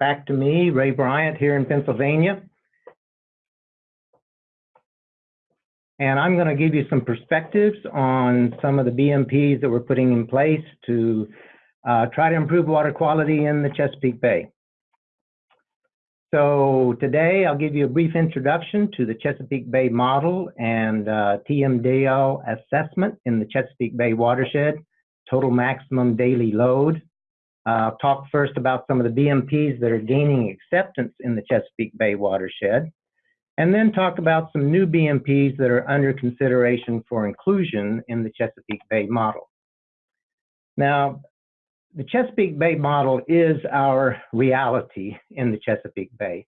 back to me, Ray Bryant here in Pennsylvania. And I'm going to give you some perspectives on some of the BMPs that we're putting in place to uh, try to improve water quality in the Chesapeake Bay. So today I'll give you a brief introduction to the Chesapeake Bay model and uh, TMDL assessment in the Chesapeake Bay watershed, total maximum daily load. Uh, talk first about some of the BMPs that are gaining acceptance in the Chesapeake Bay watershed and then talk about some new BMPs that are under consideration for inclusion in the Chesapeake Bay model. Now, the Chesapeake Bay model is our reality in the Chesapeake Bay.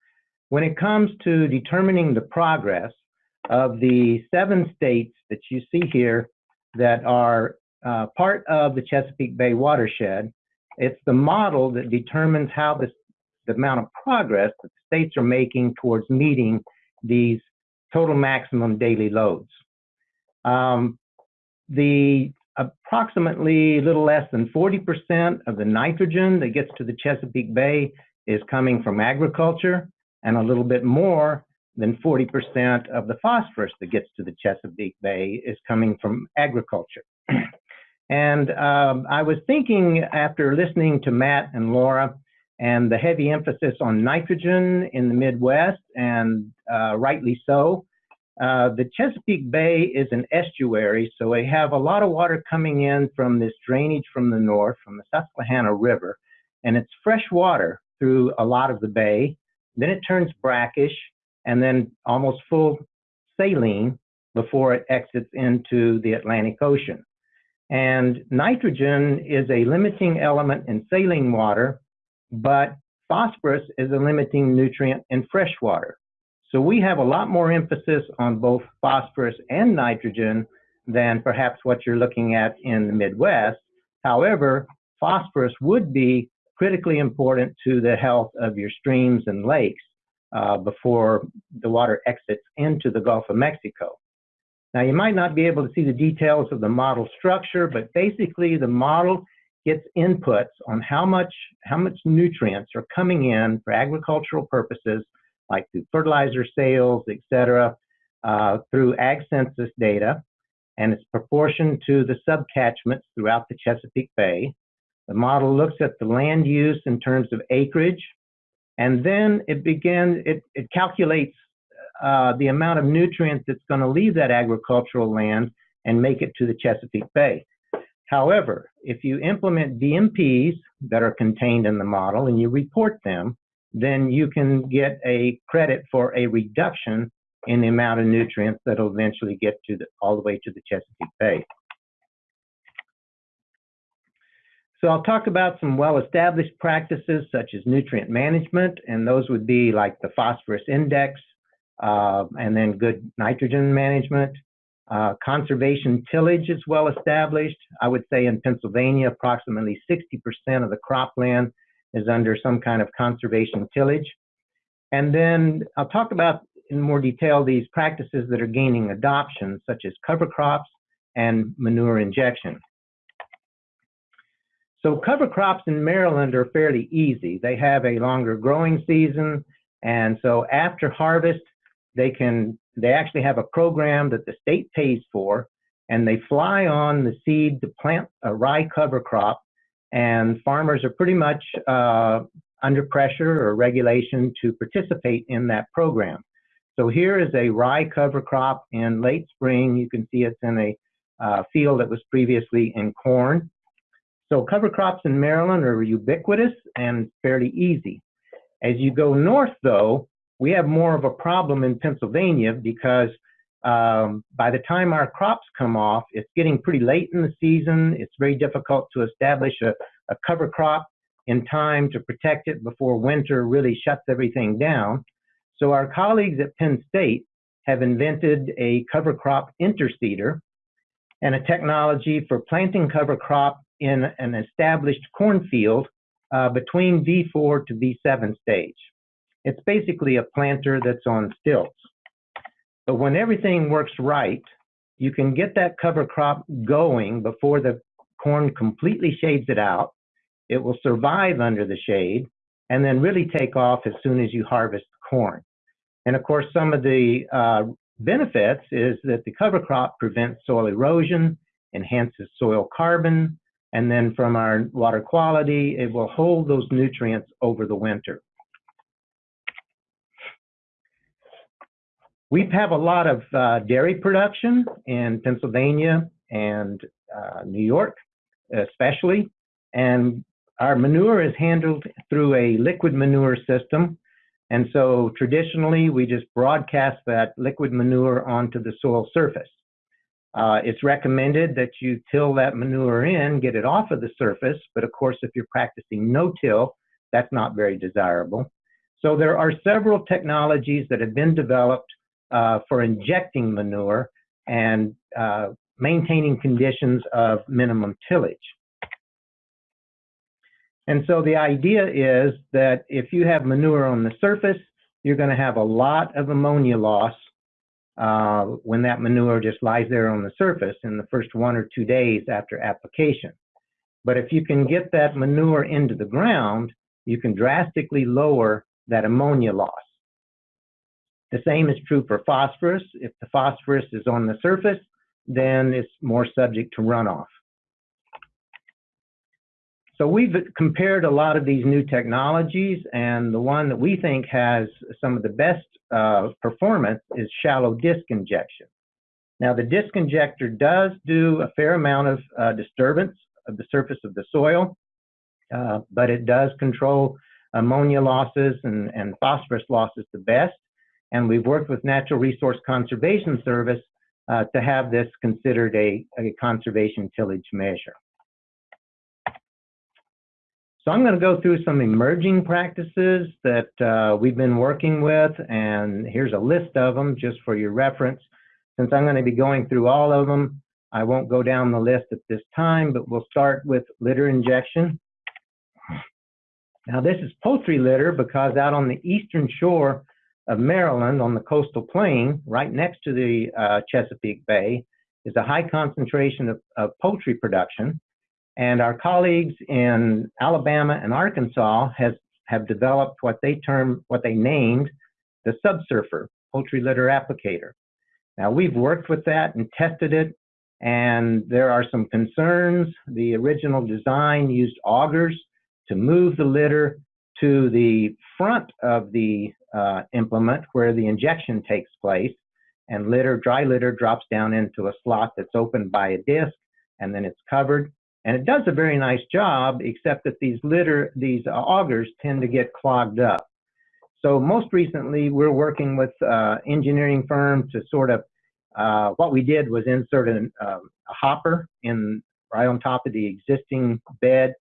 When it comes to determining the progress of the seven states that you see here that are uh, part of the Chesapeake Bay watershed, it's the model that determines how this, the amount of progress that states are making towards meeting these total maximum daily loads. Um, the approximately a little less than 40% of the nitrogen that gets to the Chesapeake Bay is coming from agriculture, and a little bit more than 40% of the phosphorus that gets to the Chesapeake Bay is coming from agriculture. and um, I was thinking after listening to Matt and Laura and the heavy emphasis on nitrogen in the Midwest, and uh, rightly so. Uh, the Chesapeake Bay is an estuary, so we have a lot of water coming in from this drainage from the north, from the Susquehanna River, and it's fresh water through a lot of the bay. Then it turns brackish and then almost full saline before it exits into the Atlantic Ocean. And nitrogen is a limiting element in saline water but phosphorus is a limiting nutrient in fresh water. So we have a lot more emphasis on both phosphorus and nitrogen than perhaps what you're looking at in the Midwest. However, phosphorus would be critically important to the health of your streams and lakes uh, before the water exits into the Gulf of Mexico. Now, you might not be able to see the details of the model structure, but basically the model gets inputs on how much how much nutrients are coming in for agricultural purposes, like through fertilizer sales, et cetera, uh, through ag census data, and it's proportioned to the subcatchments throughout the Chesapeake Bay. The model looks at the land use in terms of acreage, and then it begins, it, it calculates uh, the amount of nutrients that's going to leave that agricultural land and make it to the Chesapeake Bay. However, if you implement BMPs that are contained in the model and you report them, then you can get a credit for a reduction in the amount of nutrients that will eventually get to the, all the way to the Chesapeake Bay. So I'll talk about some well-established practices such as nutrient management, and those would be like the phosphorus index, uh, and then good nitrogen management, uh, conservation tillage is well established. I would say in Pennsylvania, approximately 60% of the cropland is under some kind of conservation tillage. And then I'll talk about in more detail these practices that are gaining adoption, such as cover crops and manure injection. So cover crops in Maryland are fairly easy. They have a longer growing season, and so after harvest, they can they actually have a program that the state pays for, and they fly on the seed to plant a rye cover crop. And farmers are pretty much uh, under pressure or regulation to participate in that program. So here is a rye cover crop in late spring. You can see it's in a uh, field that was previously in corn. So cover crops in Maryland are ubiquitous and fairly easy. As you go north, though, we have more of a problem in Pennsylvania because um, by the time our crops come off, it's getting pretty late in the season. It's very difficult to establish a, a cover crop in time to protect it before winter really shuts everything down. So our colleagues at Penn State have invented a cover crop interseeder and a technology for planting cover crop in an established cornfield uh, between V4 to V7 stage. It's basically a planter that's on stilts. But when everything works right, you can get that cover crop going before the corn completely shades it out. It will survive under the shade. and then really take off as soon as you harvest the corn. And of course, some of the uh, benefits is that the cover crop prevents soil erosion, enhances soil carbon, and then from our water quality, it will hold those nutrients over the winter. We have a lot of uh, dairy production in Pennsylvania and uh, New York, especially, and our manure is handled through a liquid manure system. And so traditionally, we just broadcast that liquid manure onto the soil surface. Uh, it's recommended that you till that manure in, get it off of the surface, but of course, if you're practicing no-till, that's not very desirable. So there are several technologies that have been developed uh, for injecting manure and uh, maintaining conditions of minimum tillage. And so the idea is that if you have manure on the surface, you're going to have a lot of ammonia loss uh, when that manure just lies there on the surface in the first one or two days after application. But if you can get that manure into the ground, you can drastically lower that ammonia loss. The same is true for phosphorus. If the phosphorus is on the surface, then it's more subject to runoff. So we've compared a lot of these new technologies, and the one that we think has some of the best uh, performance is shallow disc injection. Now, the disc injector does do a fair amount of uh, disturbance of the surface of the soil, uh, but it does control ammonia losses and, and phosphorus losses the best. And we've worked with Natural Resource Conservation Service uh, to have this considered a, a conservation tillage measure. So I'm going to go through some emerging practices that uh, we've been working with, and here's a list of them just for your reference. Since I'm going to be going through all of them, I won't go down the list at this time, but we'll start with litter injection. Now this is poultry litter because out on the eastern shore of Maryland on the coastal plain, right next to the uh, Chesapeake Bay, is a high concentration of, of poultry production. And our colleagues in Alabama and Arkansas has, have developed what they term, what they named the subsurfer poultry litter applicator. Now we've worked with that and tested it, and there are some concerns. The original design used augers to move the litter to the front of the uh, implement where the injection takes place, and litter, dry litter drops down into a slot that's opened by a disc, and then it's covered. And it does a very nice job, except that these litter, these uh, augers tend to get clogged up. So most recently, we're working with uh, engineering firm to sort of, uh, what we did was insert an, um, a hopper in right on top of the existing bed,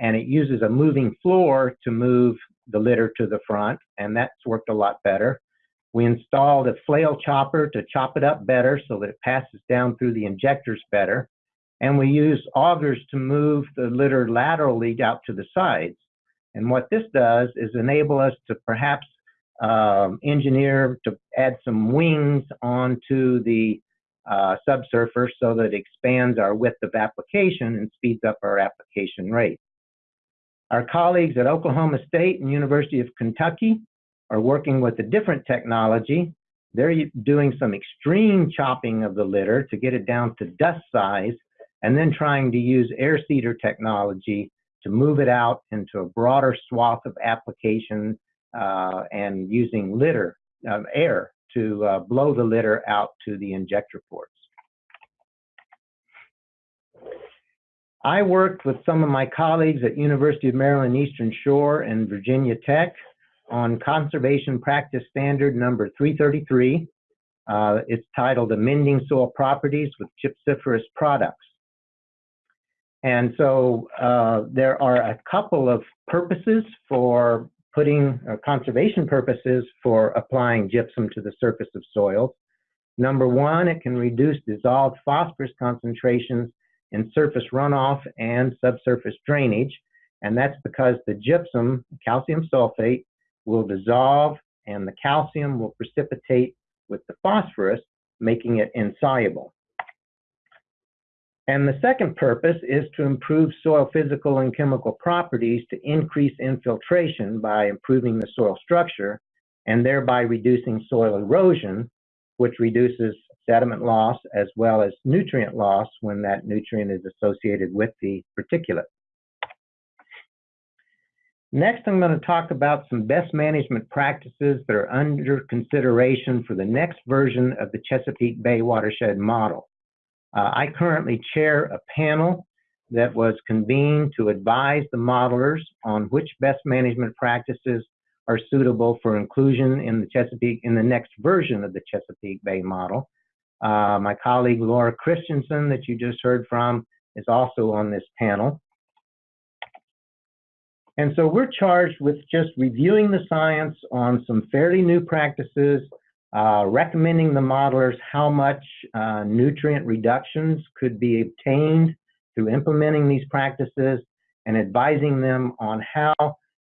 and it uses a moving floor to move the litter to the front, and that's worked a lot better. We installed a flail chopper to chop it up better so that it passes down through the injectors better and we use augers to move the litter laterally out to the sides. And what this does is enable us to perhaps um, engineer to add some wings onto the uh, subsurfer so that it expands our width of application and speeds up our application rate. Our colleagues at Oklahoma State and University of Kentucky are working with a different technology. They're doing some extreme chopping of the litter to get it down to dust size and then trying to use air seeder technology to move it out into a broader swath of application uh, and using litter, uh, air to uh, blow the litter out to the injector ports. I worked with some of my colleagues at University of Maryland Eastern Shore and Virginia Tech on Conservation Practice Standard number 333. Uh, it's titled Amending Soil Properties with Gypsiferous Products. And so uh, there are a couple of purposes for putting uh, conservation purposes for applying gypsum to the surface of soils. Number one, it can reduce dissolved phosphorus concentrations in surface runoff and subsurface drainage. And that's because the gypsum, calcium sulfate, will dissolve and the calcium will precipitate with the phosphorus, making it insoluble. And the second purpose is to improve soil physical and chemical properties to increase infiltration by improving the soil structure and thereby reducing soil erosion, which reduces sediment loss as well as nutrient loss when that nutrient is associated with the particulate. Next, I'm going to talk about some best management practices that are under consideration for the next version of the Chesapeake Bay watershed model. Uh, I currently chair a panel that was convened to advise the modelers on which best management practices are suitable for inclusion in the Chesapeake in the next version of the Chesapeake Bay model. Uh, my colleague Laura Christianson that you just heard from is also on this panel. And so we're charged with just reviewing the science on some fairly new practices uh, recommending the modelers how much uh, nutrient reductions could be obtained through implementing these practices and advising them on how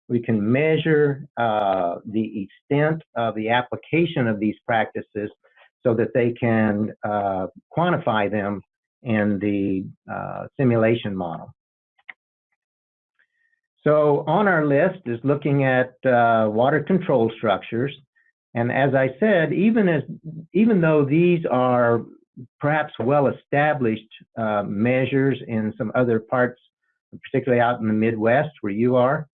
we can measure uh, the extent of the application of these practices so that they can uh, quantify them in the uh, simulation model. So on our list is looking at uh, water control structures. And as I said, even as even though these are perhaps well-established uh, measures in some other parts, particularly out in the Midwest where you are,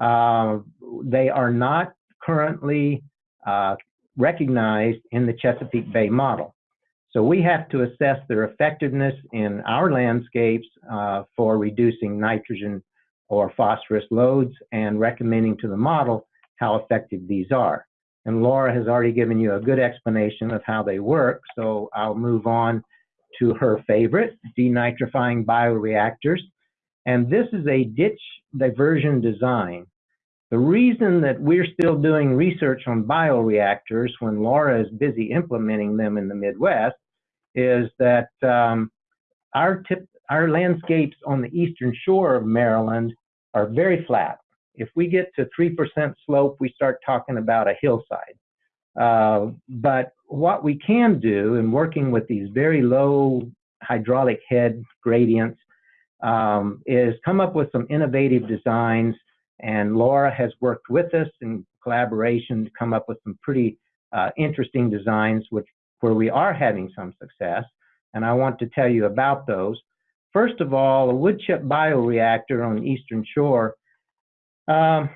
uh, they are not currently uh, recognized in the Chesapeake Bay model. So we have to assess their effectiveness in our landscapes uh, for reducing nitrogen or phosphorus loads and recommending to the model how effective these are. And Laura has already given you a good explanation of how they work, so I'll move on to her favorite, denitrifying bioreactors. And this is a ditch diversion design. The reason that we're still doing research on bioreactors when Laura is busy implementing them in the Midwest is that um, our, tip, our landscapes on the eastern shore of Maryland are very flat if we get to 3% slope, we start talking about a hillside. Uh, but what we can do in working with these very low hydraulic head gradients um, is come up with some innovative designs. And Laura has worked with us in collaboration to come up with some pretty uh, interesting designs which, where we are having some success. And I want to tell you about those. First of all, a wood chip bioreactor on the Eastern Shore um,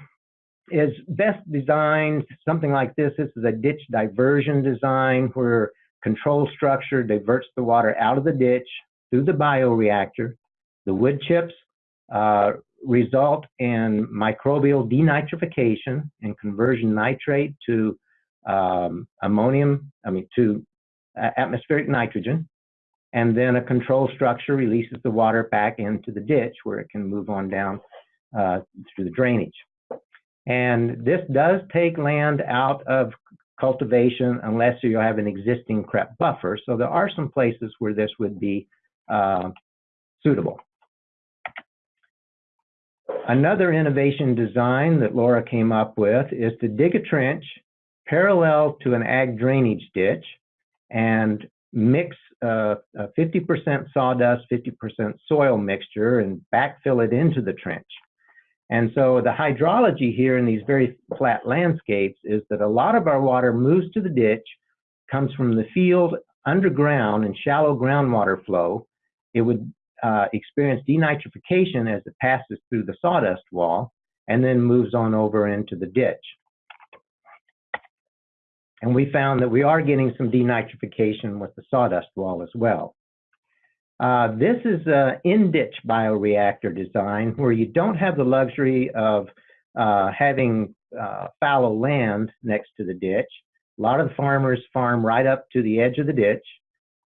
is best designed something like this. This is a ditch diversion design where control structure diverts the water out of the ditch through the bioreactor. The wood chips uh, result in microbial denitrification and conversion nitrate to um, ammonium, I mean, to atmospheric nitrogen. And then a control structure releases the water back into the ditch where it can move on down uh, through the drainage. And this does take land out of cultivation unless you have an existing CREP buffer. So there are some places where this would be uh, suitable. Another innovation design that Laura came up with is to dig a trench parallel to an ag drainage ditch and mix 50% uh, sawdust, 50% soil mixture and backfill it into the trench. And so the hydrology here in these very flat landscapes is that a lot of our water moves to the ditch, comes from the field underground and shallow groundwater flow. It would uh, experience denitrification as it passes through the sawdust wall and then moves on over into the ditch. And we found that we are getting some denitrification with the sawdust wall as well. Uh, this is an in-ditch bioreactor design where you don't have the luxury of uh, having uh, fallow land next to the ditch. A lot of the farmers farm right up to the edge of the ditch.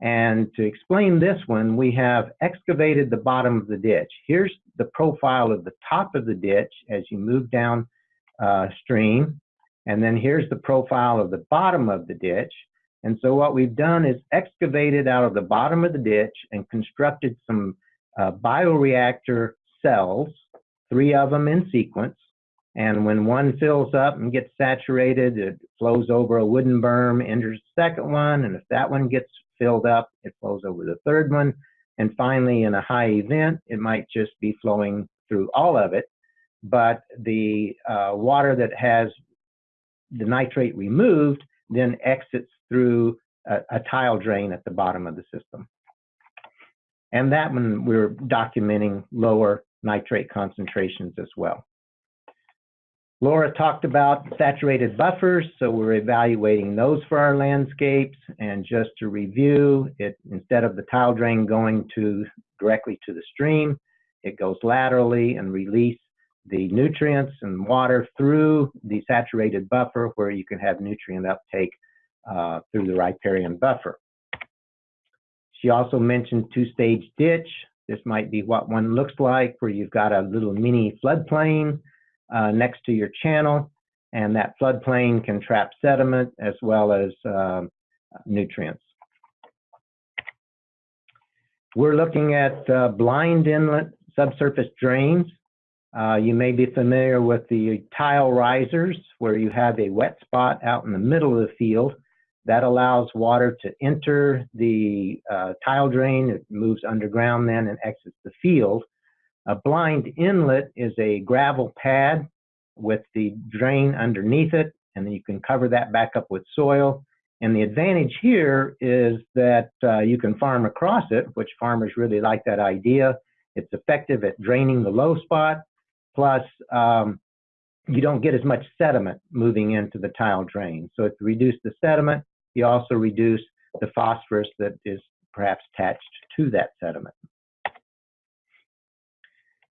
And to explain this one, we have excavated the bottom of the ditch. Here's the profile of the top of the ditch as you move down uh, stream. And then here's the profile of the bottom of the ditch. And so what we've done is excavated out of the bottom of the ditch and constructed some uh, bioreactor cells, three of them in sequence. And when one fills up and gets saturated, it flows over a wooden berm, enters the second one. And if that one gets filled up, it flows over the third one. And finally, in a high event, it might just be flowing through all of it, but the uh, water that has the nitrate removed then exits through a, a tile drain at the bottom of the system. And that one we're documenting lower nitrate concentrations as well. Laura talked about saturated buffers, so we're evaluating those for our landscapes. And just to review, it instead of the tile drain going to directly to the stream, it goes laterally and release the nutrients and water through the saturated buffer where you can have nutrient uptake uh, through the riparian buffer. She also mentioned two-stage ditch. This might be what one looks like where you've got a little mini floodplain uh, next to your channel and that floodplain can trap sediment as well as uh, nutrients. We're looking at uh, blind inlet subsurface drains. Uh, you may be familiar with the tile risers where you have a wet spot out in the middle of the field. That allows water to enter the uh, tile drain. It moves underground then and exits the field. A blind inlet is a gravel pad with the drain underneath it, and then you can cover that back up with soil. And the advantage here is that uh, you can farm across it, which farmers really like that idea. It's effective at draining the low spot, plus um, you don't get as much sediment moving into the tile drain. So if you reduce the sediment, you also reduce the phosphorus that is perhaps attached to that sediment.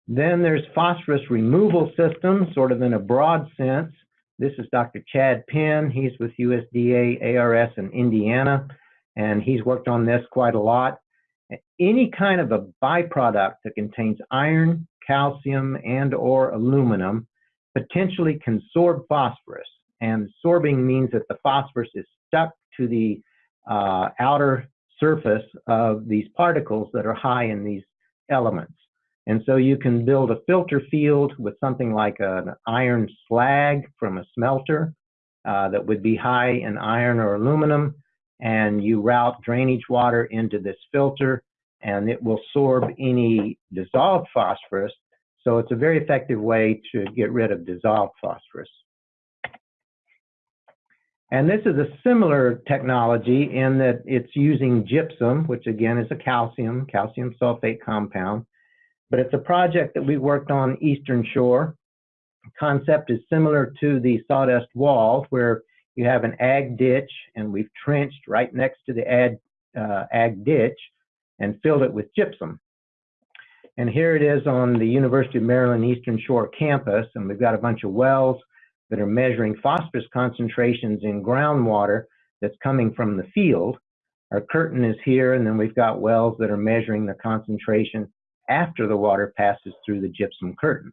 Then there's phosphorus removal systems, sort of in a broad sense. This is Dr. Chad Penn. He's with USDA ARS in Indiana, and he's worked on this quite a lot. Any kind of a byproduct that contains iron, calcium, and or aluminum potentially can sorb phosphorus. And sorbing means that the phosphorus is stuck to the uh, outer surface of these particles that are high in these elements. And so you can build a filter field with something like an iron slag from a smelter uh, that would be high in iron or aluminum, and you route drainage water into this filter, and it will sorb any dissolved phosphorus. So it's a very effective way to get rid of dissolved phosphorus. And this is a similar technology in that it's using gypsum, which again is a calcium, calcium sulfate compound, but it's a project that we worked on Eastern Shore. The concept is similar to the sawdust wall, where you have an ag ditch, and we've trenched right next to the ag, uh, ag ditch and filled it with gypsum. And here it is on the University of Maryland Eastern Shore campus, and we've got a bunch of wells that are measuring phosphorus concentrations in groundwater that's coming from the field. Our curtain is here, and then we've got wells that are measuring the concentration after the water passes through the gypsum curtain.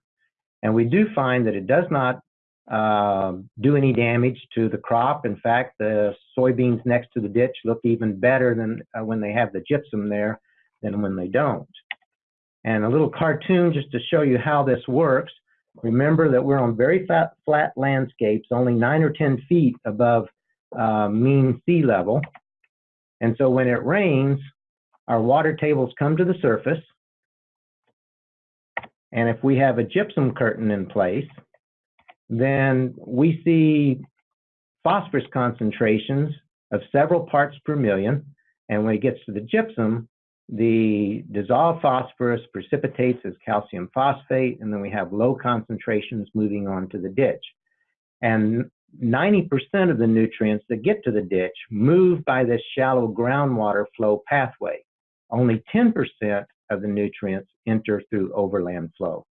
And we do find that it does not uh, do any damage to the crop. In fact, the soybeans next to the ditch look even better than uh, when they have the gypsum there than when they don't. And a little cartoon just to show you how this works. Remember that we're on very flat, flat landscapes, only nine or 10 feet above uh, mean sea level. And so when it rains, our water tables come to the surface and if we have a gypsum curtain in place, then we see phosphorus concentrations of several parts per million. And when it gets to the gypsum, the dissolved phosphorus precipitates as calcium phosphate, and then we have low concentrations moving on to the ditch. And 90% of the nutrients that get to the ditch move by this shallow groundwater flow pathway. Only 10% of the nutrients enter through overland flow.